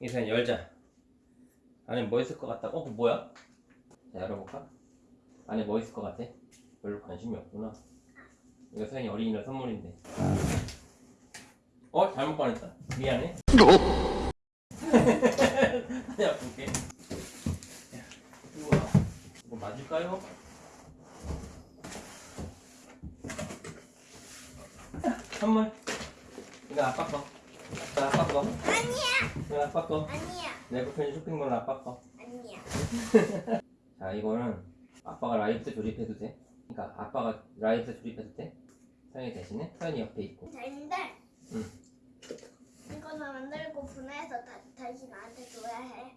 이선 열자 안에 뭐 있을 것 같다 어? 뭐야? 자 열어볼까? 안에 뭐 있을 것 같아? 별로 관심이 없구나 이거 서연이 어린이날 선물인데 어? 잘못 꺼냈다 미안해 아니야 볼게 우와 이거 맞을까요? 선물 이거 아빠 거 아빠 거 아니야. 이거 아빠 거 아니야. 내가 편지 쇼핑몰 아빠 거 아니야. 자 이거는 아빠가 라이프 조립해도 돼? 그러니까 아빠가 라이프 조립해도 돼? 서연이 대신에 서연이 옆에 있고 되는데. 응. 이거는 만들고 분해해서 다, 다시 나한테 줘야 해.